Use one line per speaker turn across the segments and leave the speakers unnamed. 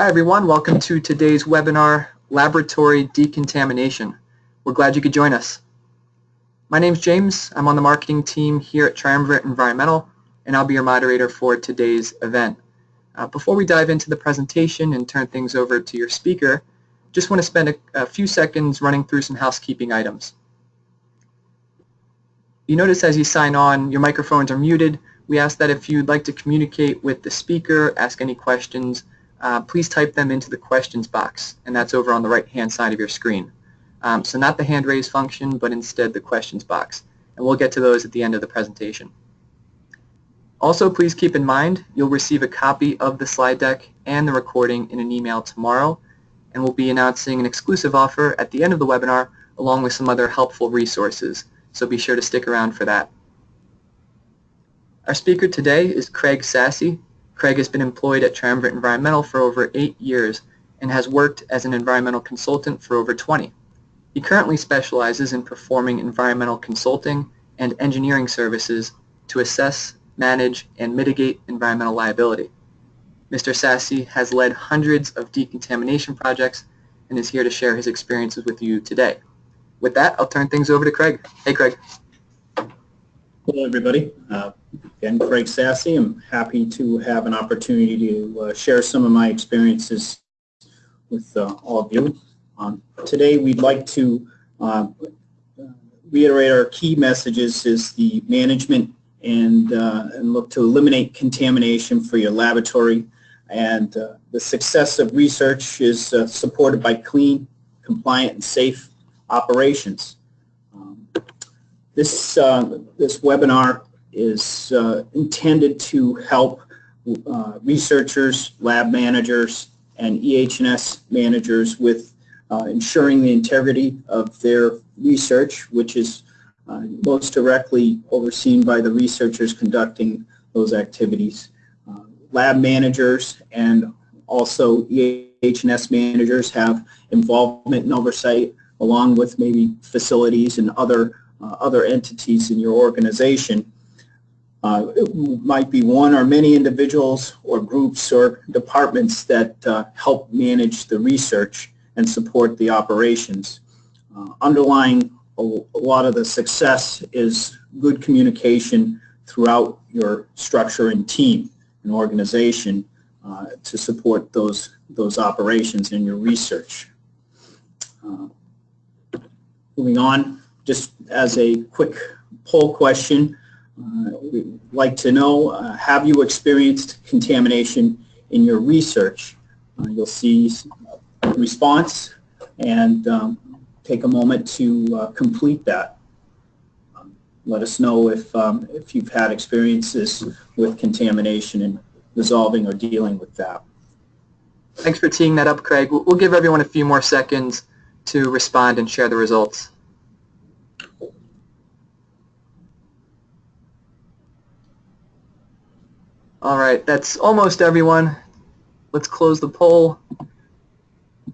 Hi everyone, welcome to today's webinar, Laboratory Decontamination. We're glad you could join us. My name's James, I'm on the marketing team here at Triumvirate Environmental, and I'll be your moderator for today's event. Uh, before we dive into the presentation and turn things over to your speaker, just want to spend a, a few seconds running through some housekeeping items. You notice as you sign on, your microphones are muted. We ask that if you'd like to communicate with the speaker, ask any questions, uh, please type them into the questions box, and that's over on the right-hand side of your screen. Um, so not the hand raise function, but instead the questions box. And we'll get to those at the end of the presentation. Also, please keep in mind you'll receive a copy of the slide deck and the recording in an email tomorrow, and we'll be announcing an exclusive offer at the end of the webinar along with some other helpful resources, so be sure to stick around for that. Our speaker today is Craig Sassy, Craig has been employed at Triumvirate Environmental for over eight years and has worked as an environmental consultant for over 20. He currently specializes in performing environmental consulting and engineering services to assess, manage, and mitigate environmental liability. Mr. Sassy has led hundreds of decontamination projects and is here to share his experiences with you today. With that, I'll turn things over to Craig. Hey, Craig.
Hello, everybody. Uh, again, Craig Sassy. I'm happy to have an opportunity to uh, share some of my experiences with uh, all of you. Um, today, we'd like to uh, reiterate our key messages is the management and, uh, and look to eliminate contamination for your laboratory. And uh, the success of research is supported by clean, compliant, and safe operations. This, uh, this webinar is uh, intended to help uh, researchers, lab managers, and EH&S managers with uh, ensuring the integrity of their research, which is uh, most directly overseen by the researchers conducting those activities. Uh, lab managers and also EH&S managers have involvement and oversight along with maybe facilities and other uh, other entities in your organization. Uh, it might be one or many individuals or groups or departments that uh, help manage the research and support the operations. Uh, underlying a, a, lot of the success is good communication throughout your structure and team and organization uh, to support those, those operations in your research. Uh, moving on, just as a quick poll question, uh, we'd like to know, uh, have you experienced contamination in your research? Uh, you'll see response and um, take a moment to uh, complete that. Um, let us know if, um, if you've had experiences with contamination and resolving or dealing with that.
Thanks for teeing that up, Craig. We'll give everyone a few more seconds to respond and share the results. All right, that's almost everyone. Let's close the poll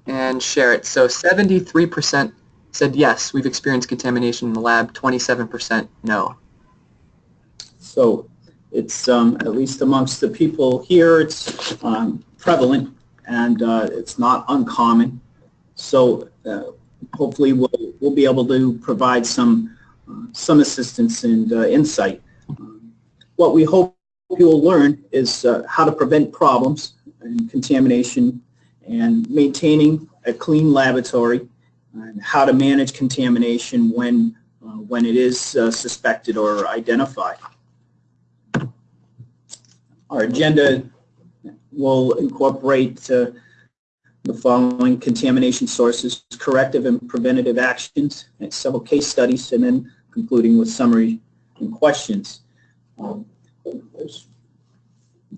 and share it. So 73% said yes, we've experienced contamination in the lab, 27% no.
So it's, um, at least amongst the people here, it's um, prevalent and uh, it's not uncommon. So uh, hopefully we'll, we'll be able to provide some, uh, some assistance and uh, insight. Um, what we hope you'll learn is uh, how to prevent problems and contamination and maintaining a clean laboratory and how to manage contamination when, uh, when it is uh, suspected or identified. Our agenda will incorporate uh, the following contamination sources, corrective and preventative actions, and several case studies, and then concluding with summary and questions. Um, there's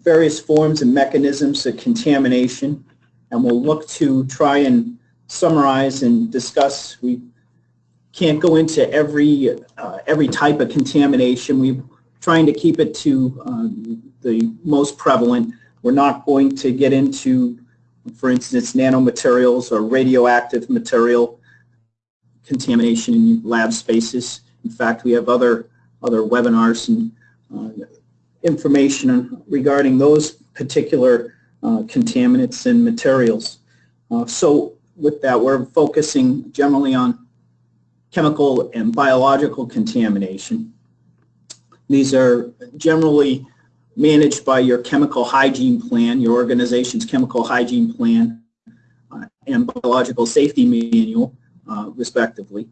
various forms and mechanisms of contamination, and we'll look to try and summarize and discuss. We can't go into every uh, every type of contamination. We're trying to keep it to uh, the most prevalent. We're not going to get into, for instance, nanomaterials or radioactive material contamination in lab spaces. In fact, we have other other webinars and uh, information regarding those particular uh, contaminants and materials. Uh, so with that, we're focusing generally on chemical and biological contamination. These are generally managed by your chemical hygiene plan, your organization's chemical hygiene plan, uh, and biological safety manual, uh, respectively.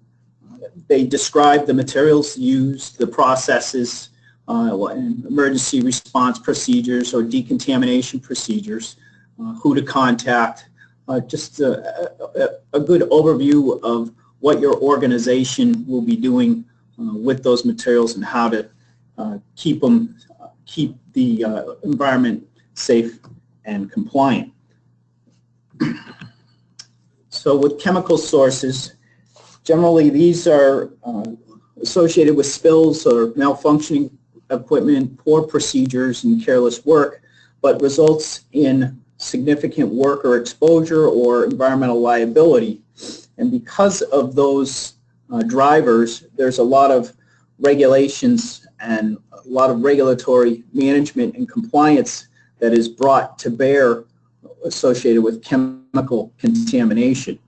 They describe the materials used, the processes, emergency response procedures or decontamination procedures, uh, who to contact, uh, just a, a, a, good overview of what your organization will be doing uh, with those materials and how to uh, keep them, keep the uh, environment safe and compliant. So with chemical sources, generally these are associated with spills or malfunctioning equipment, poor procedures, and careless work, but results in significant worker exposure or environmental liability. And because of those uh, drivers, there's a lot of regulations and a lot of regulatory management and compliance that is brought to bear associated with chemical contamination.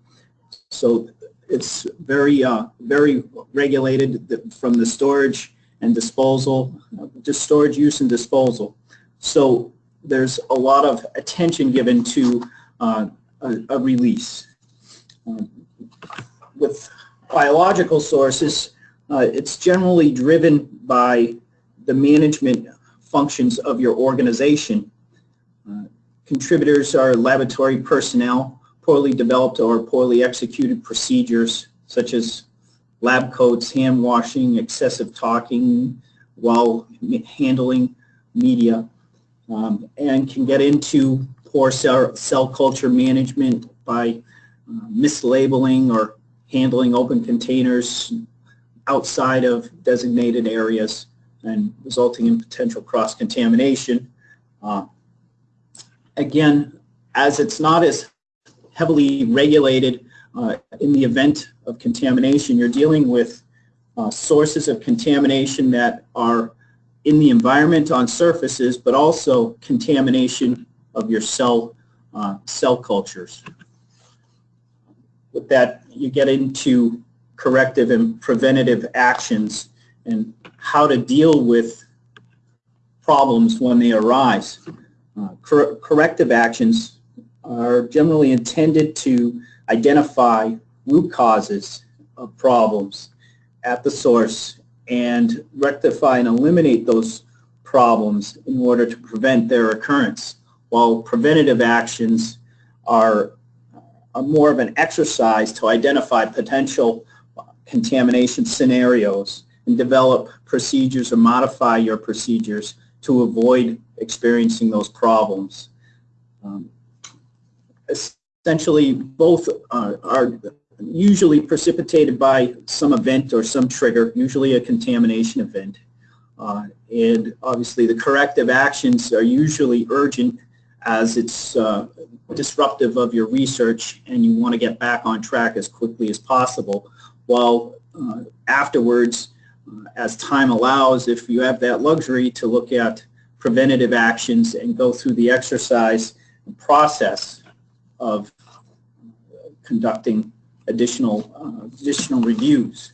So it's very, uh, very regulated from the storage and disposal, just storage use and disposal. So there's a lot of attention given to uh, a, a, release. Um, with biological sources, uh, it's generally driven by the management functions of your organization. Uh, contributors are laboratory personnel, poorly developed or poorly executed procedures such as lab coats, hand washing, excessive talking while handling media, um, and can get into poor cell, cell culture management by uh, mislabeling or handling open containers outside of designated areas and resulting in potential cross-contamination. Uh, again, as it's not as heavily regulated uh, in the event of contamination, you're dealing with uh, sources of contamination that are in the environment on surfaces, but also contamination of your cell, uh, cell cultures. With that, you get into corrective and preventative actions and how to deal with problems when they arise. Uh, cor corrective actions are generally intended to identify root causes of problems at the source and rectify and eliminate those problems in order to prevent their occurrence, while preventative actions are, are more of an exercise to identify potential contamination scenarios and develop procedures or modify your procedures to avoid experiencing those problems. Um, essentially both uh, are usually precipitated by some event or some trigger, usually a contamination event. Uh, and obviously the corrective actions are usually urgent as it's uh, disruptive of your research and you want to get back on track as quickly as possible. While uh, afterwards, uh, as time allows, if you have that luxury to look at preventative actions and go through the exercise process of conducting additional, uh, additional reviews.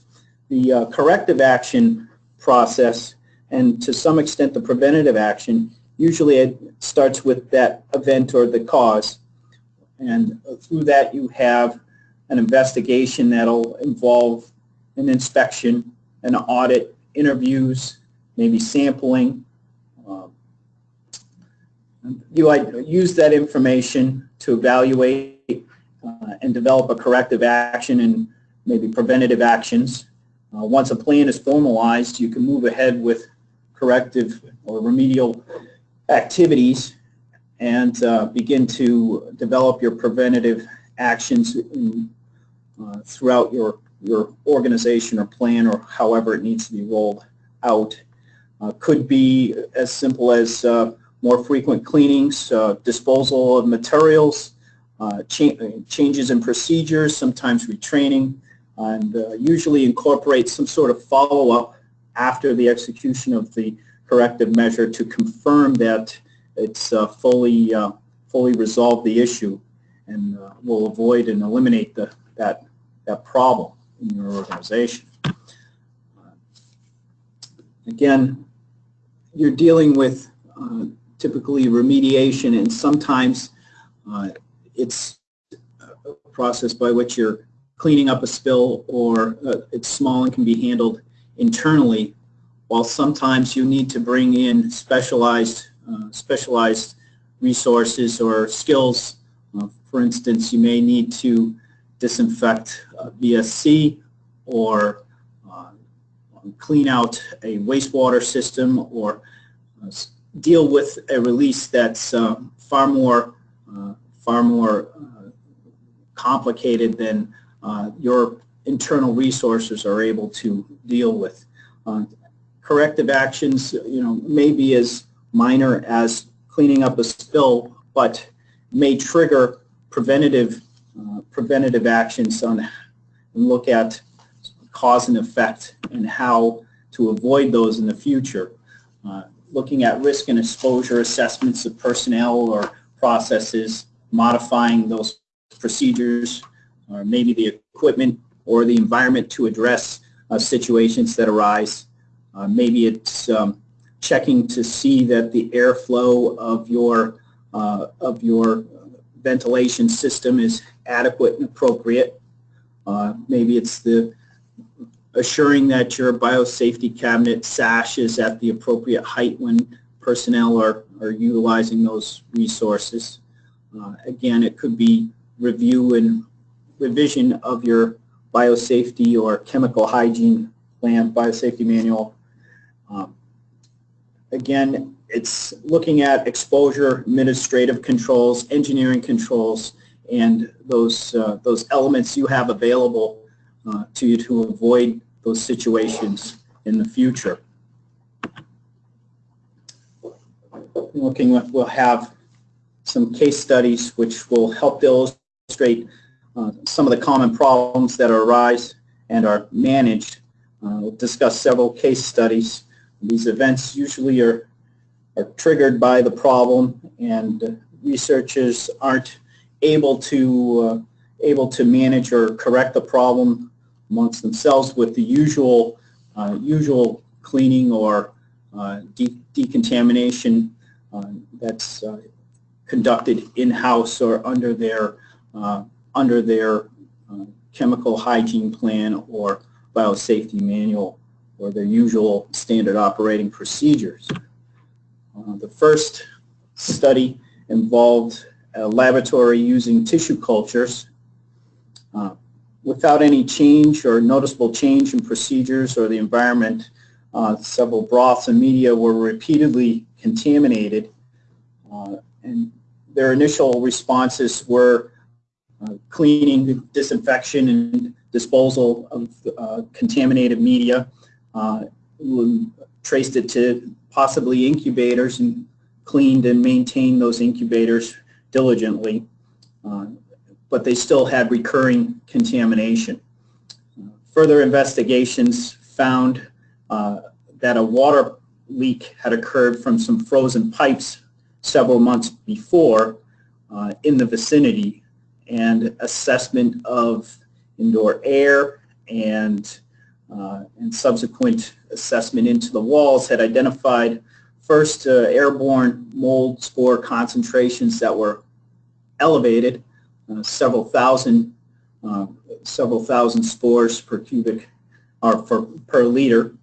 The uh, corrective action process and to some extent the preventative action, usually it starts with that event or the cause. And through that you have an investigation that'll involve an inspection, an audit, interviews, maybe sampling. Uh, you use that information to evaluate and develop a corrective action and maybe preventative actions. Uh, once a plan is formalized, you can move ahead with corrective or remedial activities and uh, begin to develop your preventative actions in, uh, throughout your, your organization or plan or however it needs to be rolled out. Uh, could be as simple as uh, more frequent cleanings, disposal of materials, uh, cha changes in procedures, sometimes retraining, and uh, usually incorporate some sort of follow-up after the execution of the corrective measure to confirm that it's uh, fully, fully resolve the issue and uh, will avoid and eliminate the, that, that problem in your organization. Again, you're dealing with uh, typically remediation and sometimes uh, it's a process by which you're cleaning up a spill or uh, it's small and can be handled internally while sometimes you need to bring in specialized uh, specialized resources or skills. Uh, for instance, you may need to disinfect BSC or uh, clean out a wastewater system or uh, deal with a release that's uh, far more far more complicated than your internal resources are able to deal with. Uh, corrective actions, you know, may be as minor as cleaning up a spill, but may trigger preventative uh, preventative actions on and look at cause and effect and how to avoid those in the future. Uh, looking at risk and exposure assessments of personnel or processes, modifying those procedures, or maybe the equipment or the environment to address uh, situations that arise. Uh, maybe it's um, checking to see that the airflow of your uh, of your ventilation system is adequate and appropriate. Uh, maybe it's the assuring that your biosafety cabinet sash is at the appropriate height when personnel are, are utilizing those resources. Uh, again, it could be review and revision of your biosafety or chemical hygiene plan, biosafety manual. Um, again, it's looking at exposure, administrative controls, engineering controls, and those, uh, those elements you have available uh, to you to avoid those situations in the future. Looking at, we'll have some case studies which will help illustrate uh, some of the common problems that arise and are managed. Uh, we'll discuss several case studies. These events usually are, are triggered by the problem and researchers aren't able to uh, able to manage or correct the problem amongst themselves with the usual uh, usual cleaning or uh, de decontamination uh, that's conducted in-house or under their under their uh, chemical hygiene plan or biosafety manual or their usual standard operating procedures. Uh, the first study involved a laboratory using tissue cultures uh, without any change or noticeable change in procedures or the environment. Uh, several broths and media were repeatedly contaminated uh, and their initial responses were uh, cleaning, disinfection, and disposal of uh, contaminated media. Uh, traced it to possibly incubators and cleaned and maintained those incubators diligently, uh, but they still had recurring contamination. further investigations found uh, that a water leak had occurred from some frozen pipes several months before uh, in the vicinity and assessment of indoor air and, uh, and subsequent assessment into the walls had identified first uh, airborne mold spore concentrations that were elevated, uh, several thousand, uh, several thousand spores per cubic or for, per liter.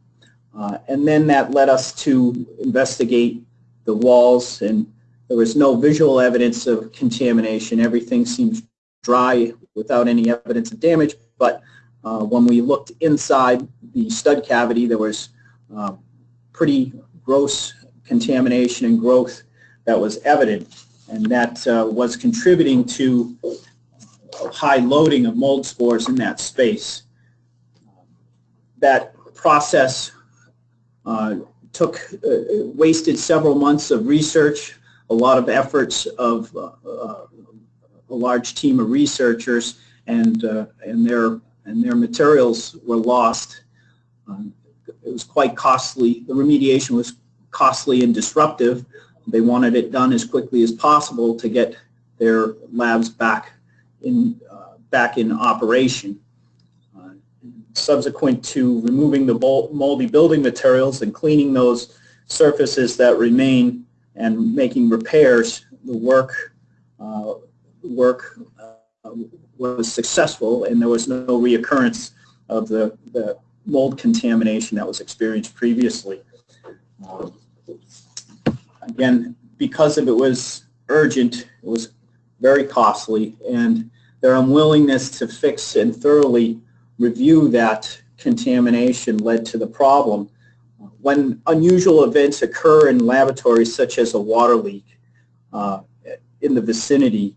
Uh, and then that led us to investigate the walls and there was no visual evidence of contamination. Everything seemed dry without any evidence of damage, but uh, when we looked inside the stud cavity, there was uh, pretty gross contamination and growth that was evident, and that uh, was contributing to high loading of mold spores in that space. That process uh, took, uh, wasted several months of research, a lot of efforts of uh, a large team of researchers and, uh, and, their, and their materials were lost. Um, it was quite costly. The remediation was costly and disruptive, they wanted it done as quickly as possible to get their labs back in, uh, back in operation. Subsequent to removing the moldy building materials and cleaning those surfaces that remain and making repairs, the work, uh, work uh, was successful and there was no reoccurrence of the, the mold contamination that was experienced previously. Um, Again, because of it was urgent, it was very costly, and their unwillingness to fix and thoroughly review that contamination led to the problem. When unusual events occur in laboratories such as a water leak uh, in the vicinity,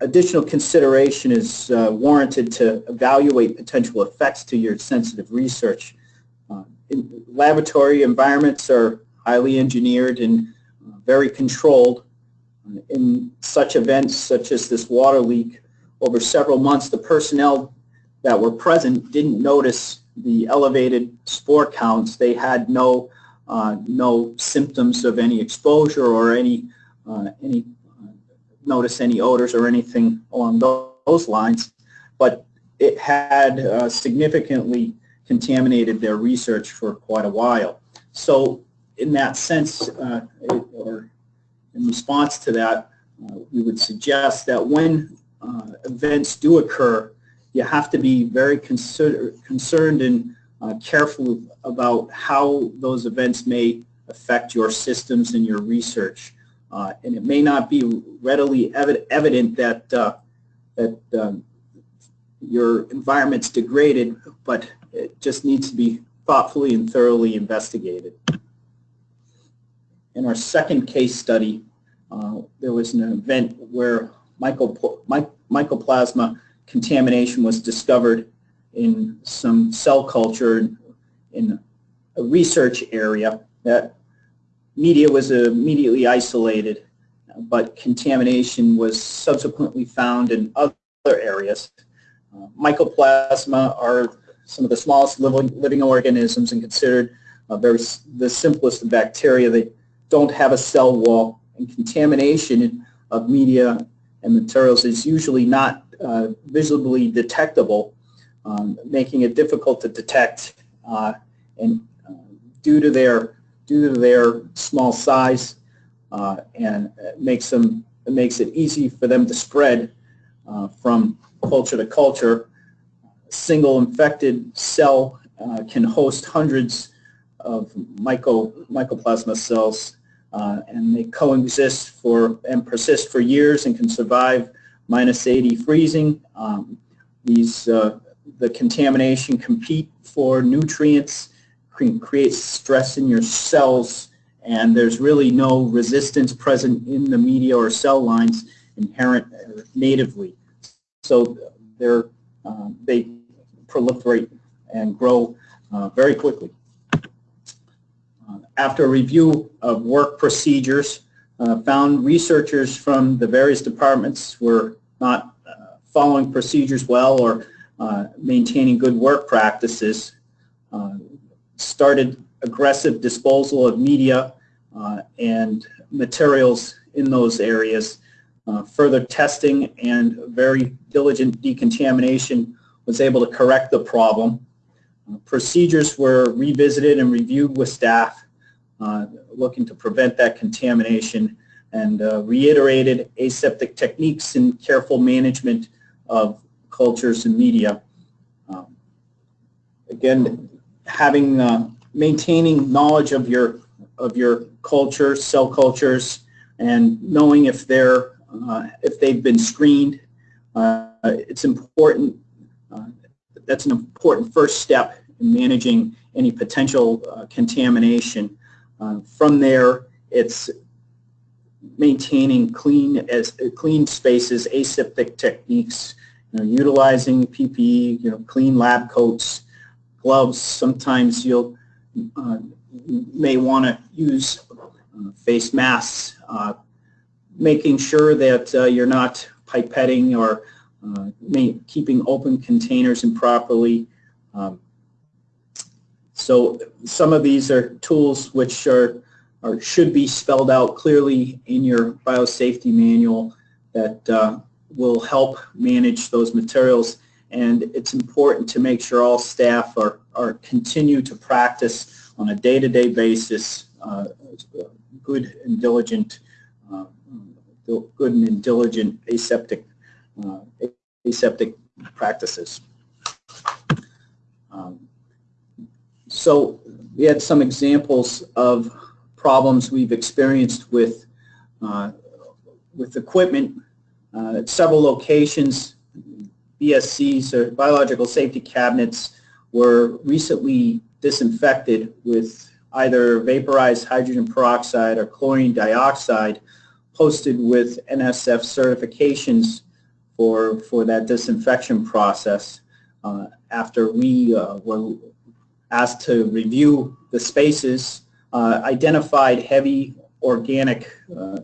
additional consideration is uh, warranted to evaluate potential effects to your sensitive research. Uh, in laboratory environments are highly engineered and uh, very controlled. In such events such as this water leak, over several months, the personnel that were present didn't notice the elevated spore counts. They had no uh, no symptoms of any exposure or any uh, any uh, notice any odors or anything along those lines, but it had uh, significantly contaminated their research for quite a while. So in that sense, uh, it, or in response to that, uh, we would suggest that when uh, events do occur, you have to be very consider, concerned and uh, careful about how those events may affect your systems and your research. Uh, and it may not be readily evi evident that, uh, that um, your environment's degraded, but it just needs to be thoughtfully and thoroughly investigated. In our second case study, uh, there was an event where myco my, mycoplasma contamination was discovered in some cell culture in a research area that media was immediately isolated, but contamination was subsequently found in other areas. Uh, mycoplasma are some of the smallest living, living organisms and considered uh, very the simplest of bacteria. They don't have a cell wall and contamination of media and materials is usually not uh, visibly detectable, um, making it difficult to detect. Uh, and uh, due to their due to their small size, uh, and it makes them it makes it easy for them to spread uh, from culture to culture. A single infected cell can host hundreds of myco, mycoplasma cells uh, and they coexist for and persist for years and can survive minus 80 freezing. Um, these uh, the contamination compete for nutrients, creates stress in your cells, and there's really no resistance present in the media or cell lines inherent uh, natively. So they're, uh, they proliferate and grow uh, very quickly after a review of work procedures, uh, found researchers from the various departments were not uh, following procedures well or uh, maintaining good work practices, uh, started aggressive disposal of media uh, and materials in those areas. Uh, further testing and very diligent decontamination was able to correct the problem. procedures were revisited and reviewed with staff looking to prevent that contamination and uh, reiterated aseptic techniques and careful management of cultures and media. Um, again, having uh, maintaining knowledge of your of your culture, cell cultures, and knowing if they're uh, if they've been screened, uh, it's important. Uh, that's an important first step in managing any potential contamination uh, from there, it's maintaining clean as clean spaces, aseptic techniques, you know, utilizing PPE, you know, clean lab coats, gloves. Sometimes you'll uh, may want to use uh, face masks, uh, making sure that uh, you're not pipetting or uh, keeping open containers improperly. Um, so some of these are tools which are or should be spelled out clearly in your biosafety manual that uh, will help manage those materials. And it's important to make sure all staff are, are continue to practice on a day-to-day -day basis uh, good and diligent uh, good and diligent aseptic uh, aseptic practices. Um, so we had some examples of problems we've experienced with uh, with equipment uh, at several locations. BSCs or biological safety cabinets were recently disinfected with either vaporized hydrogen peroxide or chlorine dioxide posted with NSF certifications for, for that disinfection process uh, after we uh, were asked to review the spaces, uh, identified heavy organic, uh,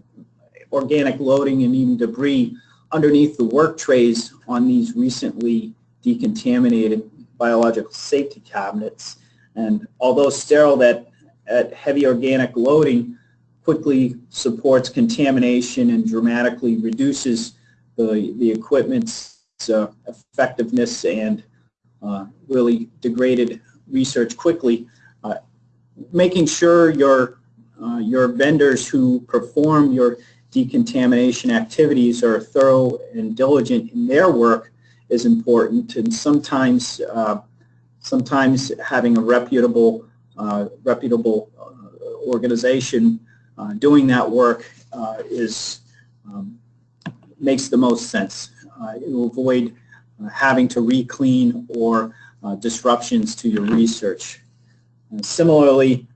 organic loading and even debris underneath the work trays on these recently decontaminated biological safety cabinets. And although sterile at, at heavy organic loading quickly supports contamination and dramatically reduces the, the equipment's uh, effectiveness and uh, really degraded research quickly, uh, making sure your, uh, your vendors who perform your decontamination activities are thorough and diligent in their work is important and sometimes uh, sometimes having a reputable uh, reputable organization doing that work is um, makes the most sense. Uh, it will avoid uh, having to re-clean or uh, disruptions to your research. similarly,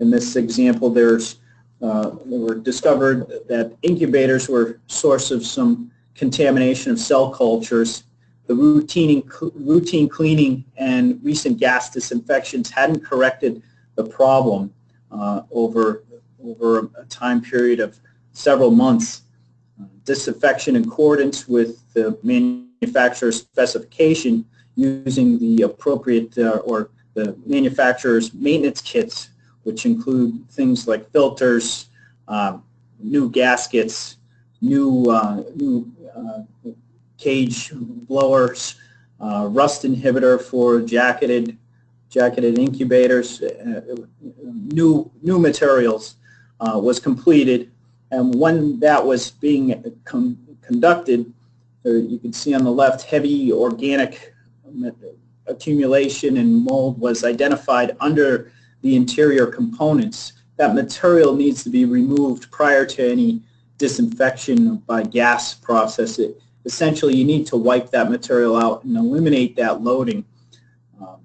in this example, there's uh, were discovered that incubators were source of some contamination of cell cultures. The routine, routine cleaning and recent gas disinfections hadn't corrected the problem uh, over, over a time period of several months disinfection in accordance with the manufacturer's specification using the appropriate uh, or the manufacturer's maintenance kits, which include things like filters, uh, new gaskets, new, uh, new uh, cage blowers, uh, rust inhibitor for jacketed jacketed incubators, uh, new new materials was completed. And when that was being conducted, you can see on the left heavy organic accumulation and mold was identified under the interior components. That material needs to be removed prior to any disinfection by gas process. It, essentially, you need to wipe that material out and eliminate that loading. Um,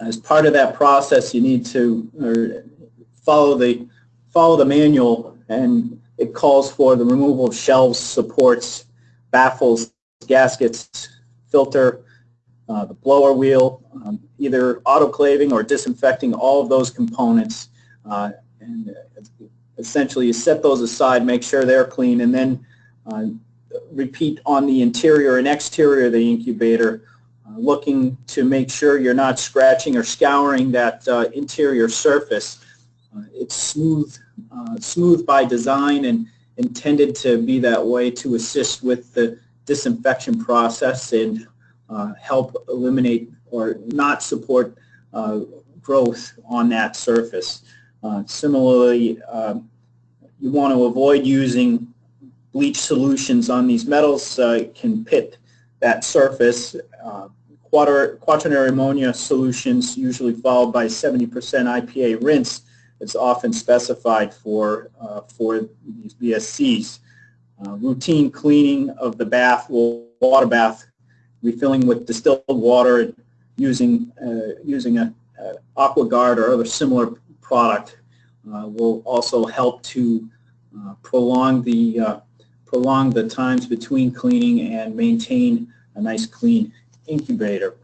as part of that process, you need to follow the follow the manual and it calls for the removal of shelves, supports, baffles, gaskets, filter, uh, the blower wheel, um, either autoclaving or disinfecting all of those components. Uh, and uh, essentially you set those aside, make sure they're clean, and then uh, repeat on the interior and exterior of the incubator, uh, looking to make sure you're not scratching or scouring that uh, interior surface. it's smooth uh, smooth by design and intended to be that way to assist with the disinfection process and uh, help eliminate or not support uh, growth on that surface. Uh, similarly, um, you want to avoid using bleach solutions on these metals. Uh, it can pit that surface. Uh, quaternary ammonia solutions, usually followed by 70% IPA rinse, is often specified for, uh, for these BSCs. Uh, routine cleaning of the bath, water bath, refilling with distilled water, using, uh, using a, a AquaGuard or other similar product uh, will also help to uh, prolong the uh, prolong the times between cleaning and maintain a nice clean incubator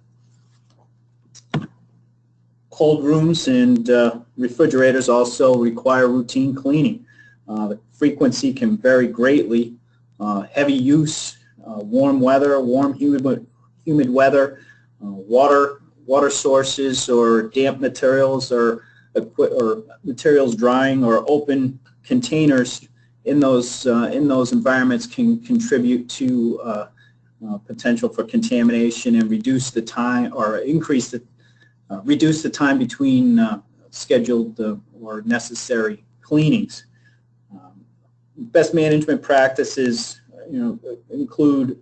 cold rooms and uh, refrigerators also require routine cleaning. Uh, the frequency can vary greatly. Uh, heavy use, uh, warm weather, warm humid, humid weather, water, water sources or damp materials equi- or materials drying or open containers in those uh, in those environments can contribute to uh, uh, potential for contamination and reduce the time or increase the reduce the time between scheduled or necessary cleanings. Best management practices, you know, include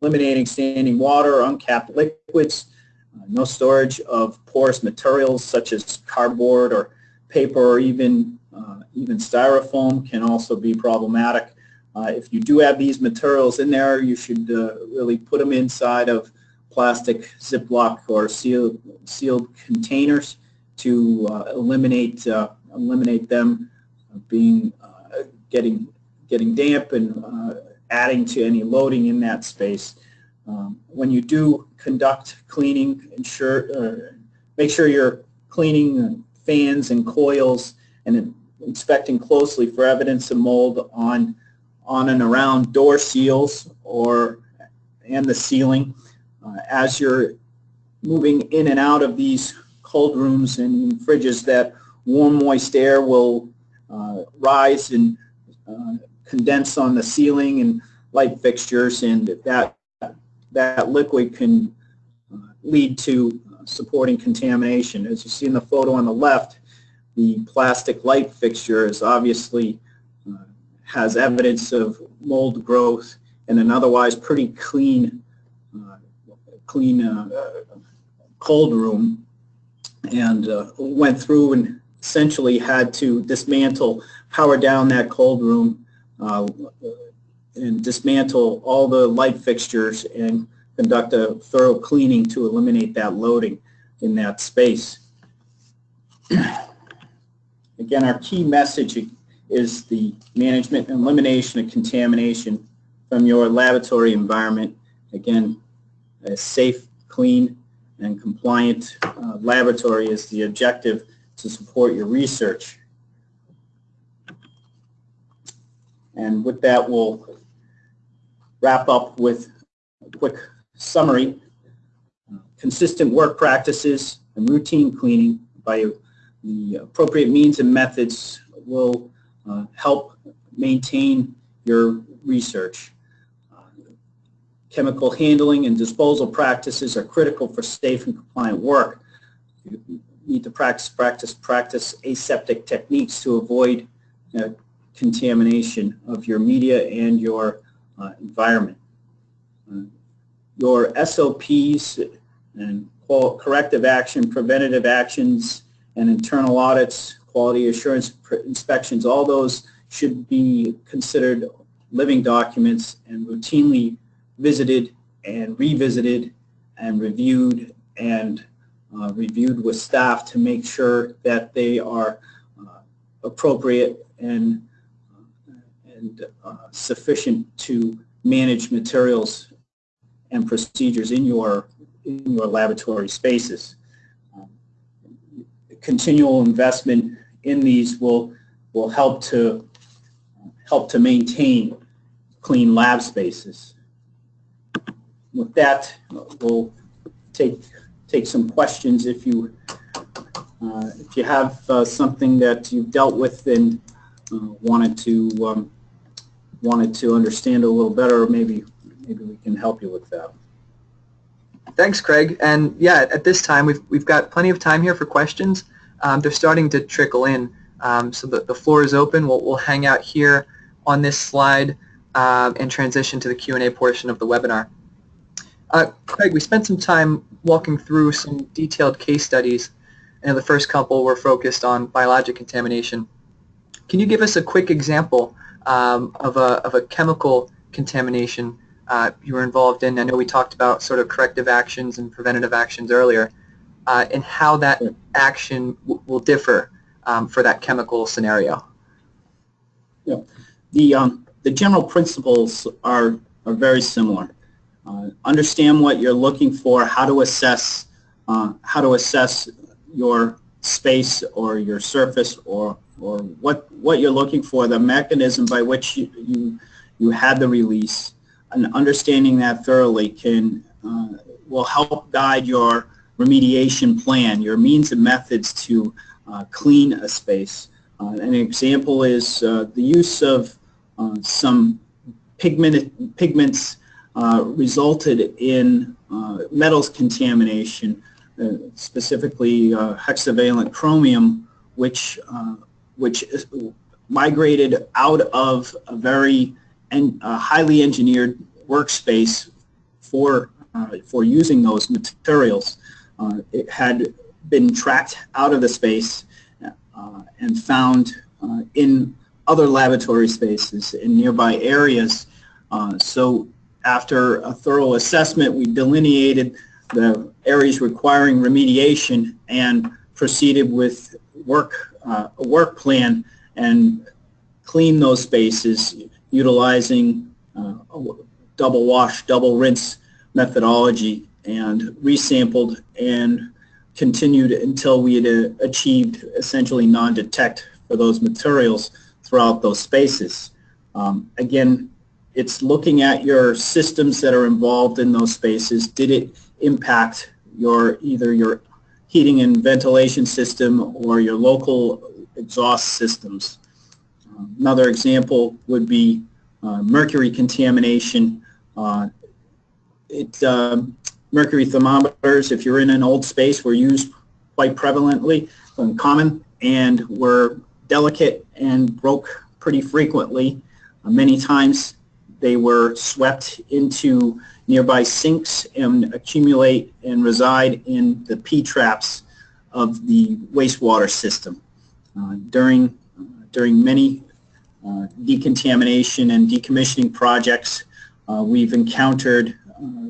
eliminating standing water, uncapped liquids, uh, no storage of porous materials such as cardboard or paper or even uh, even styrofoam can also be problematic. Uh, if you do have these materials in there, you should uh, really put them inside of plastic Ziploc or sealed sealed containers to uh, eliminate uh, eliminate them being getting getting damp and uh, adding to any loading in that space. Um, when you do conduct cleaning, ensure uh, make sure you're cleaning fans and coils and inspecting closely for evidence of mold on on and around door seals or and the ceiling. Uh, as you're moving in and out of these cold rooms and fridges, that warm, moist air will uh, rise and uh, condense on the ceiling and light fixtures, and that that liquid can uh, lead to supporting contamination. As you see in the photo on the left, the plastic light fixture is obviously uh, has evidence of mold growth in an otherwise pretty clean uh, clean uh, cold room and uh, went through and essentially had to dismantle, power down that cold room uh, and dismantle all the light fixtures and conduct a thorough cleaning to eliminate that loading in that space. Again, our key message is the management and elimination of contamination from your laboratory environment. Again, a safe, clean, and compliant uh, laboratory is the objective to support your research. And with that, we'll wrap up with a quick summary. Consistent work practices and routine cleaning by the appropriate means and methods will uh, help maintain your research. Uh, chemical handling and disposal practices are critical for safe and compliant work. You need to practice, practice, practice aseptic techniques to avoid uh, contamination of your media and your uh, environment. Uh, your SOPs and corrective action, preventative actions, and internal audits, quality assurance inspections, all those should be considered living documents and routinely visited and revisited and reviewed and uh, reviewed with staff to make sure that they are uh, appropriate and and uh, sufficient to manage materials and procedures in your in your laboratory spaces. Um, continual investment in these will will help to help to maintain clean lab spaces. With that, we'll take take some questions if you uh, if you have uh, something that you've dealt with and uh, wanted to um, wanted to understand a little better, maybe maybe we can help you with that.
Thanks, Craig. And yeah, at this time, we've, we've got plenty of time here for questions. Um, they're starting to trickle in. Um, so the, the floor is open. We'll, we'll hang out here on this slide um, and transition to the Q&A portion of the webinar. Uh, Craig, we spent some time walking through some detailed case studies, and the first couple were focused on biologic contamination. Can you give us a quick example um, of, a, of a chemical contamination uh, you were involved in? I know we talked about sort of corrective actions and preventative actions earlier, uh, and how that action will differ um, for that chemical scenario.
Yeah. The, um, the general principles are, are very similar. Uh, understand what you're looking for, how to assess, uh, how to assess your space or your surface or or what, what you're looking for, the mechanism by which you, you, you had the release, and understanding that thoroughly can uh, will help guide your remediation plan, your means and methods to uh, clean a space. Uh, an example is uh, the use of uh, some pigment, pigments uh, resulted in metals contamination, specifically hexavalent chromium, which, which migrated out of a very en highly engineered workspace for, for using those materials. it had been tracked out of the space uh, and found uh, in other laboratory spaces in nearby areas. Uh, so after a thorough assessment, we delineated the areas requiring remediation and proceeded with work, uh, a work plan and clean those spaces utilizing uh, double wash, double rinse methodology and resampled and continued until we had uh, achieved essentially non-detect for those materials throughout those spaces. Um, again, it's looking at your systems that are involved in those spaces. Did it impact your either your heating and ventilation system or your local exhaust systems? Another example would be uh, mercury contamination. Uh, it, um, mercury thermometers, if you're in an old space, were used quite prevalently and common and were delicate and broke pretty frequently. Uh, many times they were swept into nearby sinks and accumulate and reside in the P-traps of the wastewater system. Uh, during, uh, during many uh, decontamination and decommissioning projects, uh, we've encountered uh,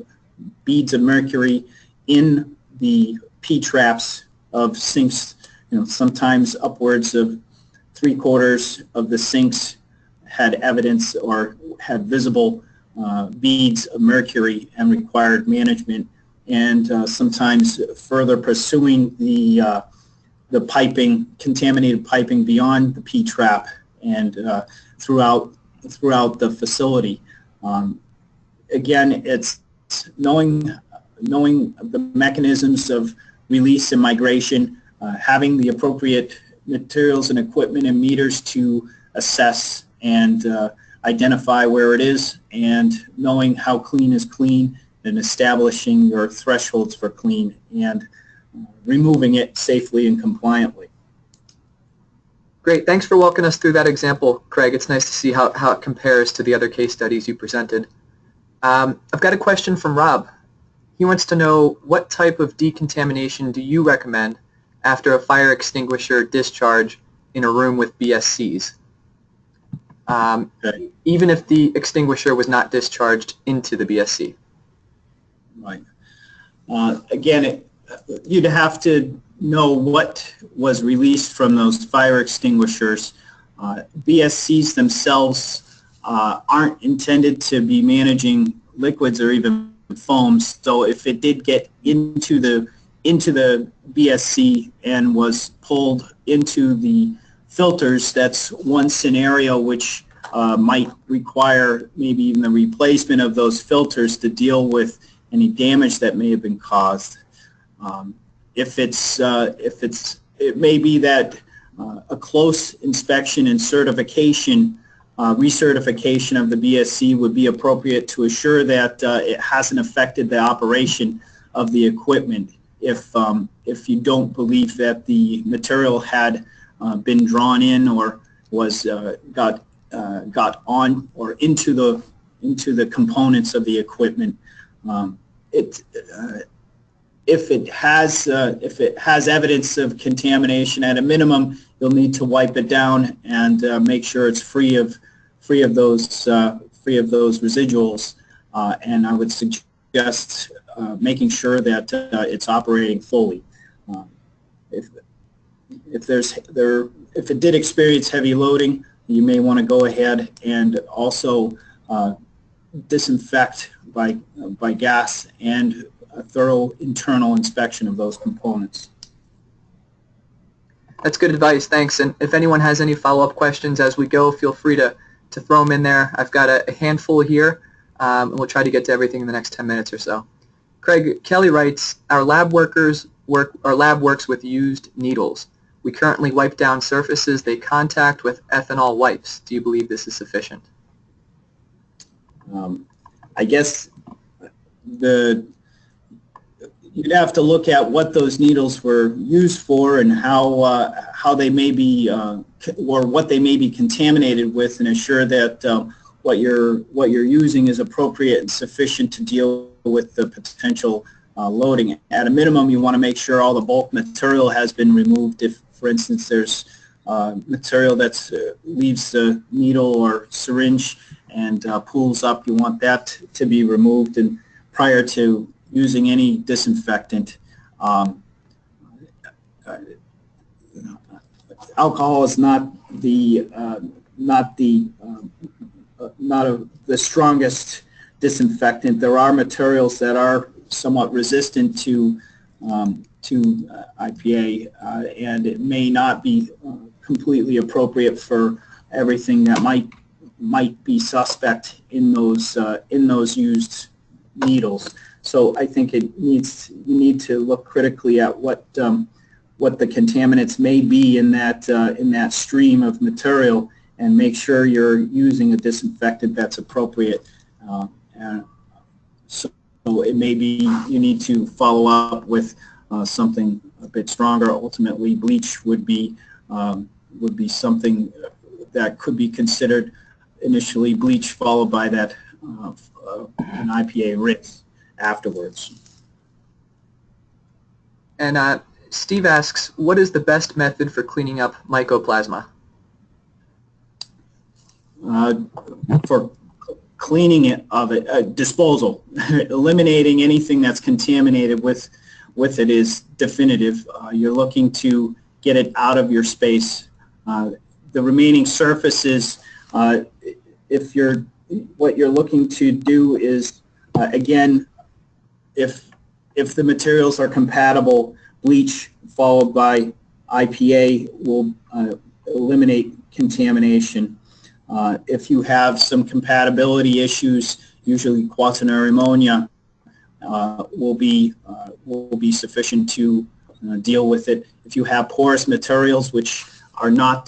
beads of mercury in the P-traps of sinks, you know, sometimes upwards of three quarters of the sinks had evidence or had visible beads of mercury and required management and uh, sometimes further pursuing the uh, the piping, contaminated piping beyond the P-trap and uh, throughout throughout the facility. Um, again, it's knowing knowing the mechanisms of release and migration, uh, having the appropriate materials and equipment and meters to assess and uh, identify where it is and knowing how clean is clean and establishing your thresholds for clean and removing it safely and compliantly.
Great. Thanks for walking us through that example, Craig. It's nice to see how, how it compares to the other case studies you presented. Um, I've got a question from Rob. He wants to know what type of decontamination do you recommend after a fire extinguisher discharge in a room with BSCs? Um, okay. Even if the extinguisher was not discharged into the BSC.
Right. Uh, again, it, you'd have to know what was released from those fire extinguishers. Uh, BSCs themselves uh, aren't intended to be managing liquids or even foams. So if it did get into the into the BSC and was pulled into the filters, that's one scenario which uh, might require maybe even the replacement of those filters to deal with any damage that may have been caused. Um, if it's uh, if it's it may be that uh, a close inspection and certification uh, recertification of the BSC would be appropriate to assure that uh, it hasn't affected the operation of the equipment if, um, if you don't believe that the material had been drawn in or was uh, got, uh, got on or into the, into the components of the equipment. Um, it, uh, if it has if it has evidence of contamination at a minimum, you'll need to wipe it down and make sure it's free of free of those uh, free of those residuals, uh, and I would suggest uh, making sure that it's operating fully. Um, if if there's there if it did experience heavy loading, you may want to go ahead and also uh, disinfect by by gas and a thorough internal inspection of those components.
That's good advice. Thanks. And if anyone has any follow-up questions as we go, feel free to to throw them in there. I've got a, a handful here, um, and we'll try to get to everything in the next 10 minutes or so. Craig Kelly writes, our lab workers work, our lab works with used needles. We currently wipe down surfaces they contact with ethanol wipes. Do you believe this is sufficient?
Um, I guess the you'd have to look at what those needles were used for and how uh, how they may be uh, or what they may be contaminated with and assure that um, what you're what you're using is appropriate and sufficient to deal with the potential uh, loading. At a minimum, you want to make sure all the bulk material has been removed. If, for instance, there's uh, material that uh, leaves the needle or syringe and uh, pools up, you want that to be removed. And prior to using any disinfectant. Um, alcohol is not the uh, not the uh, not a, the strongest disinfectant. There are materials that are somewhat resistant to um, to uh, IPA, uh, and it may not be uh, completely appropriate for everything that might might be suspect in those uh, in those used needles. So I think it needs you need to look critically at what um, what the contaminants may be in that uh, in that stream of material and make sure you're using a disinfectant that's appropriate. Uh, so it may be you need to follow up with uh, something a bit stronger. Ultimately, bleach would be um, would be something that could be considered initially bleach followed by that uh, uh, an IPA rinse afterwards.
And uh, Steve asks, what is the best method for cleaning up mycoplasma?
Uh, for cleaning it of it, uh, disposal, eliminating anything that's contaminated with with it is definitive. Uh, you're looking to get it out of your space. Uh, the remaining surfaces, uh, if you're what you're looking to do is again if if the materials are compatible, bleach followed by IPA will uh, eliminate contamination. Uh, if you have some compatibility issues, usually quaternary ammonia uh, will be uh, will be sufficient to uh, deal with it. If you have porous materials, which are not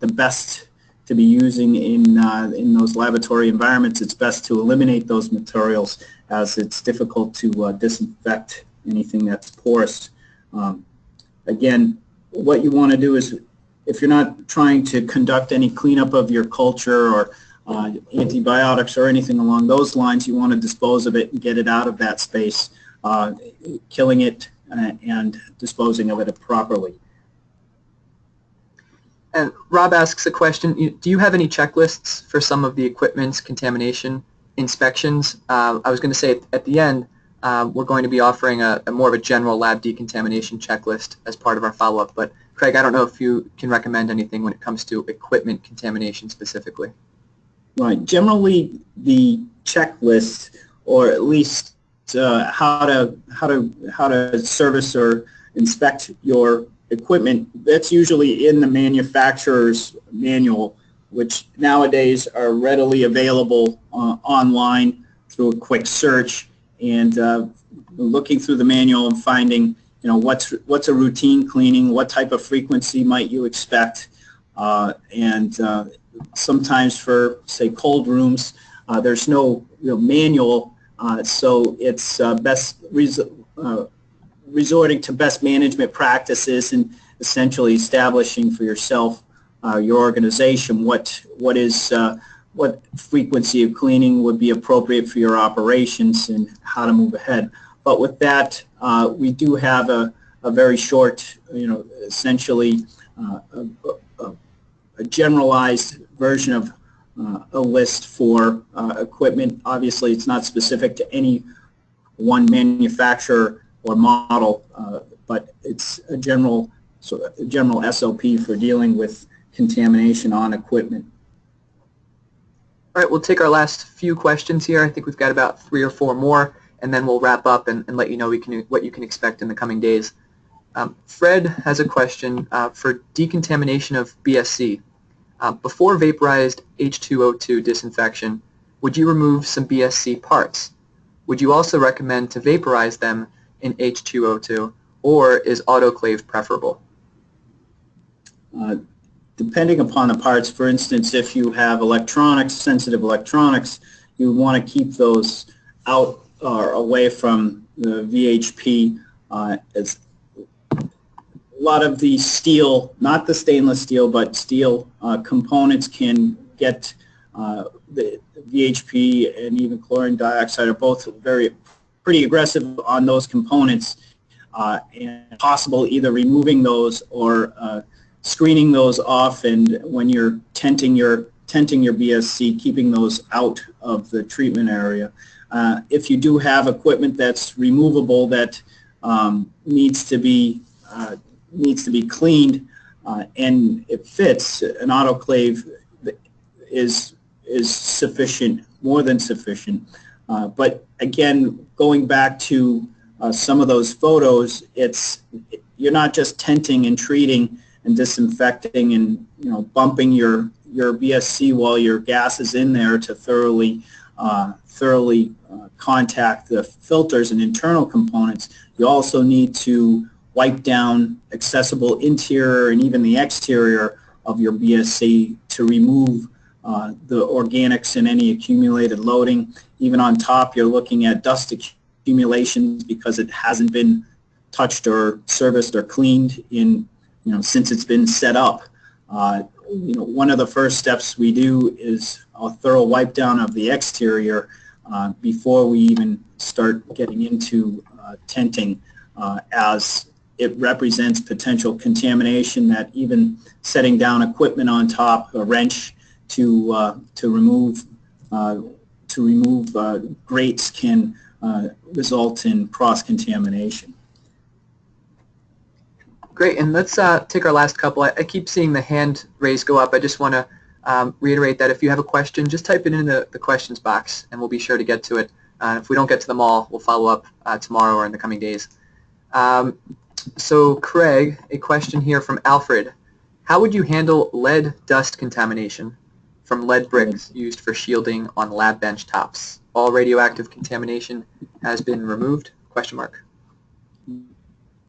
the best to be using in, uh, in those laboratory environments, it's best to eliminate those materials as it's difficult to disinfect anything that's porous. Um, again, what you want to do is if you're not trying to conduct any cleanup of your culture or uh, antibiotics or anything along those lines, you want to dispose of it and get it out of that space, uh, killing it uh, and disposing of it properly.
And Rob asks a question, do you have any checklists for some of the equipment's contamination inspections? Uh, I was going to say at the end, uh, we're going to be offering a, a, more of a general lab decontamination checklist as part of our follow-up, but Craig, I don't know if you can recommend anything when it comes to equipment contamination specifically.
Right. Generally, the checklist, or at least uh, how to how to how to service or inspect your equipment, that's usually in the manufacturer's manual, which nowadays are readily available uh, online through a quick search and uh, looking through the manual and finding, you know, what's what's a routine cleaning, what type of frequency might you expect, uh, and uh, sometimes for say cold rooms, uh, there's no you know, manual, uh, so it's best resorting to best management practices and essentially establishing for yourself, uh, your organization, what what is uh, what frequency of cleaning would be appropriate for your operations and how to move ahead. But with that, uh, we do have a, a very short, you know, essentially uh, a, a, a, generalized version of uh, a list for uh, equipment. Obviously, it's not specific to any one manufacturer or model, uh, but it's a general so a general SOP for dealing with contamination on equipment.
All right, we'll take our last few questions here. I think we've got about three or four more, and then we'll wrap up and, and let you know can, what you can expect in the coming days. Um, Fred has a question uh, for decontamination of BSC. Uh, before vaporized H2O2 disinfection, would you remove some BSC parts? Would you also recommend to vaporize them in H2O2, or is autoclave preferable?
uh, depending upon the parts, for instance, if you have electronics, sensitive electronics, you want to keep those out or away from the VHP. Uh, as a lot of the steel, not the stainless steel, but steel uh, components can get uh, the VHP and even chlorine dioxide are both very pretty aggressive on those components uh, and possible either removing those or uh, screening those off and when you're tenting your tenting your BSC, keeping those out of the treatment area. Uh, if you do have equipment that's removable that um, needs to be uh, needs to be cleaned uh, and it fits, an autoclave is is sufficient, more than sufficient. Uh, but again, going back to uh, some of those photos, it's you're not just tenting and treating and disinfecting and you know bumping your your BSC while your gas is in there to thoroughly uh, thoroughly uh, contact the filters and internal components. You also need to wipe down accessible interior and even the exterior of your BSC to remove uh, the organics and any accumulated loading. Even on top, you're looking at dust accumulations because it hasn't been touched or serviced or cleaned in you know, since it's been set up. Uh, you know, one of the first steps we do is a thorough wipe down of the exterior uh, before we even start getting into uh, tenting uh, as it represents potential contamination that even setting down equipment on top, a wrench to, uh, to remove, uh, to remove grates can result in cross-contamination.
Great, and let's uh, take our last couple. I, I, keep seeing the hand raise go up. I just want to um, reiterate that if you have a question, just type it in the, the questions box, and we'll be sure to get to it. Uh, if we don't get to them all, we'll follow up uh, tomorrow or in the coming days. Um, so Craig, a question here from Alfred. How would you handle lead dust contamination from lead bricks used for shielding on lab bench tops? All radioactive contamination has been removed? Question mark.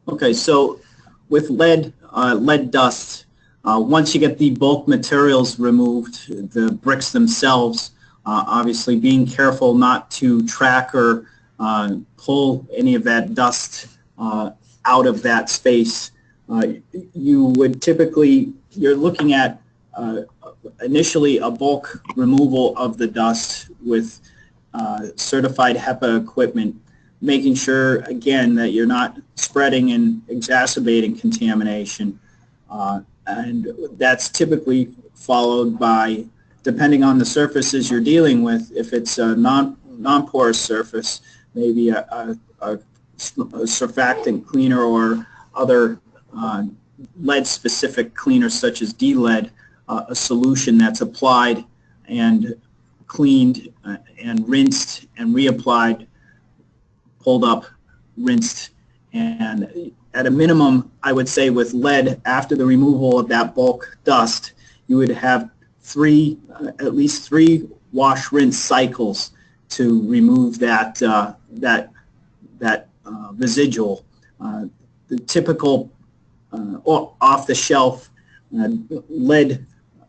Okay, so with lead, uh, lead dust, uh, once you get the bulk materials removed, the bricks themselves, uh, obviously being careful not to track or uh, pull any of that dust uh, out of that space, uh, you would typically, you're looking at initially a bulk removal of the dust with certified HEPA equipment making sure, again, that you're not spreading and exacerbating contamination. And that's typically followed by, depending on the surfaces you're dealing with, if it's a non, non-porous surface, maybe a, a, a, a surfactant cleaner or other uh, lead-specific cleaners such as D-lead, uh, a solution that's applied and cleaned uh, and rinsed and reapplied pulled up, rinsed, and at a minimum, I would say with lead, after the removal of that bulk dust, you would have three, uh, at least three wash rinse cycles to remove that uh, that that uh, residual. Uh, the typical uh, off-the-shelf uh, lead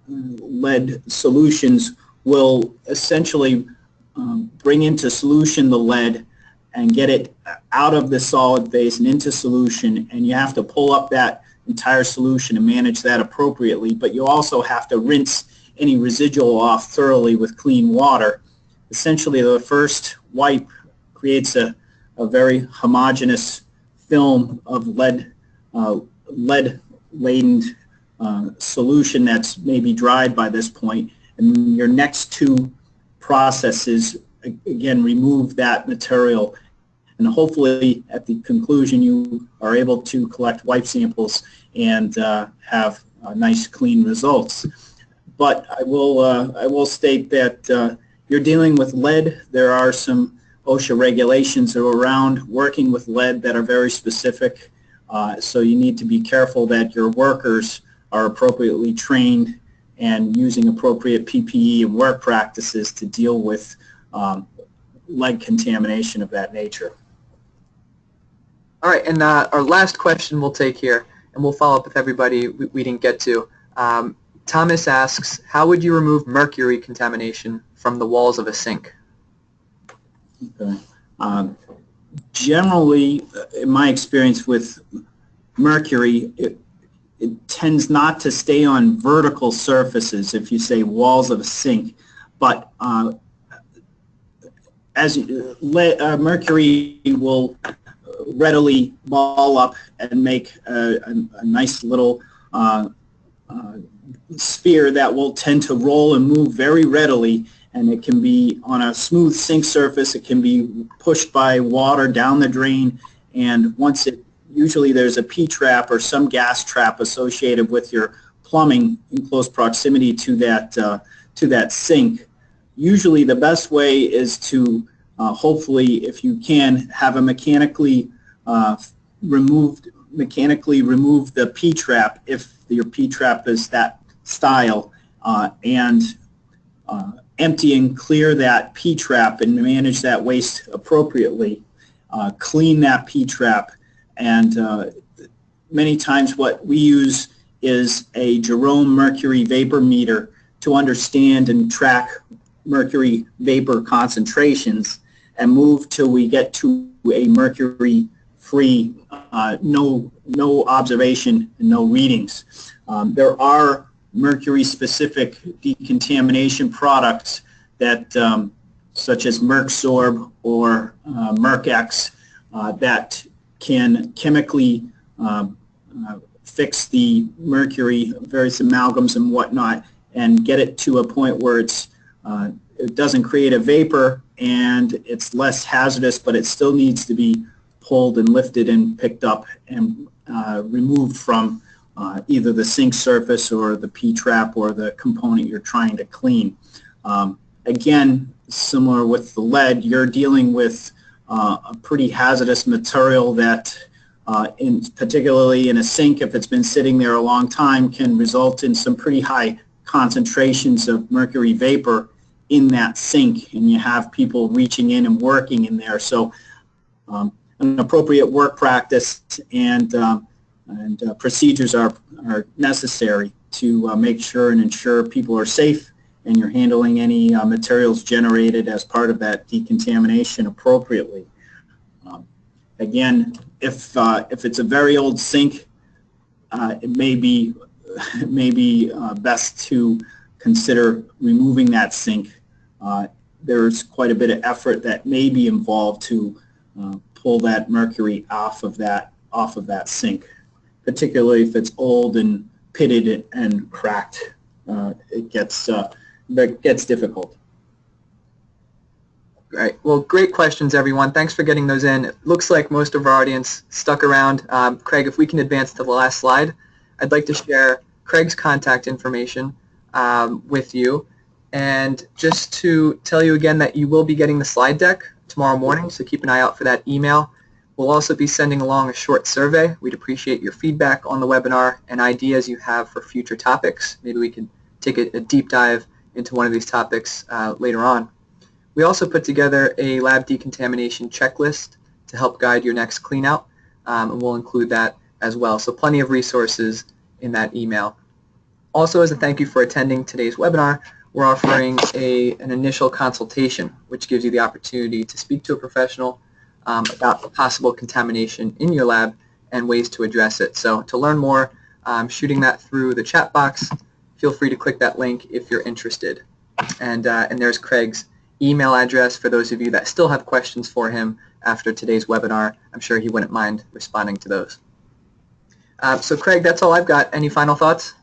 lead solutions will essentially um, bring into solution the lead and get it out of the solid phase and into solution and you have to pull up that entire solution and manage that appropriately but you also have to rinse any residual off thoroughly with clean water. Essentially the first wipe creates a, a very homogeneous film of lead uh, lead laden uh, solution that's maybe dried by this point and your next two processes again remove that material and hopefully at the conclusion you are able to collect wipe samples and uh, have uh, nice clean results. But I will, uh, I will state that uh, you're dealing with lead. There are some OSHA regulations around working with lead that are very specific. Uh, so you need to be careful that your workers are appropriately trained and using appropriate PPE and work practices to deal with um, lead contamination of that nature.
All right, and uh, our last question we'll take here and we'll follow up with everybody we, we didn't get to. Um, Thomas asks, how would you remove mercury contamination from the walls of a sink?
Okay. Um, Generally, uh, in my experience with mercury, it, it tends not to stay on vertical surfaces, if you say walls of a sink, but uh, as le- uh, mercury will readily ball up and make a, a, a nice little uh, uh, sphere that will tend to roll and move very readily and it can be on a smooth sink surface. It can be pushed by water down the drain, and once it, usually there's a P-trap or some gas trap associated with your plumbing in close proximity to that, uh, to that sink. Usually the best way is to uh, hopefully, if you can, have a mechanically uh, removed, mechanically remove the P-trap if your P-trap is that style, uh, and uh, empty and clear that P-trap and manage that waste appropriately. Uh, clean that P-trap and many times what we use is a Jerome mercury vapor meter to understand and track mercury vapor concentrations and move till we get to a mercury free, uh, no, no observation and no readings. Um, there are mercury-specific decontamination products that, um, such as Mercsorb or uh, uh, that can chemically um, uh, fix the mercury, various amalgams and whatnot, and get it to a point where it's uh, it doesn't create a vapor and it's less hazardous, but it still needs to be pulled and lifted and picked up and uh, removed from uh, either the sink surface or the P-trap or the component you're trying to clean. Um, again, similar with the lead, you're dealing with uh, a pretty hazardous material that uh, in, particularly in a sink, if it's been sitting there a long time, can result in some pretty high concentrations of mercury vapor in that sink and you have people reaching in and working in there. So um, an appropriate work practice and um, and uh, procedures are, are necessary to uh, make sure and ensure people are safe and you're handling any uh, materials generated as part of that decontamination appropriately. Um, again, if, uh, if it's a very old sink, uh, it may be, it may be uh, best to consider removing that sink. There's quite a bit of effort that may be involved to pull that mercury off of that, off of that sink particularly if it's old and pitted and cracked. Uh, it gets uh, that gets difficult.
Right. Well, great questions, everyone. Thanks for getting those in. It looks like most of our audience stuck around. Um, Craig, if we can advance to the last slide, I'd like to share Craig's contact information um, with you. And just to tell you again that you will be getting the slide deck tomorrow morning, so keep an eye out for that email. We'll also be sending along a short survey. We'd appreciate your feedback on the webinar and ideas you have for future topics. Maybe we can take a, a deep dive into one of these topics uh, later on. We also put together a lab decontamination checklist to help guide your next cleanout, um, and we'll include that as well. So plenty of resources in that email. Also, as a thank you for attending today's webinar, we're offering a, an initial consultation, which gives you the opportunity to speak to a professional um, about possible contamination in your lab and ways to address it. So to learn more, um, shooting that through the chat box, feel free to click that link if you're interested. And, uh, and there's Craig's email address for those of you that still have questions for him after today's webinar. I'm sure he wouldn't mind responding to those. Uh, so Craig, that's all I've got. Any final thoughts?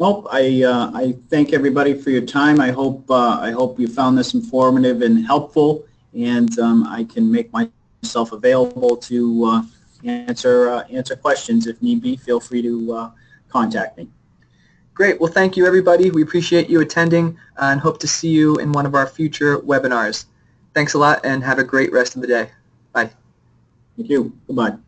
Well, I, uh, I thank everybody for your time. I hope, uh, I hope you found this informative and helpful and um, I can make myself available to uh, answer uh, answer questions if need be. Feel free to uh, contact me.
Great. Well, thank you, everybody. We appreciate you attending and hope to see you in one of our future webinars. Thanks a lot and have a great rest of the day. Bye.
Thank you. Goodbye.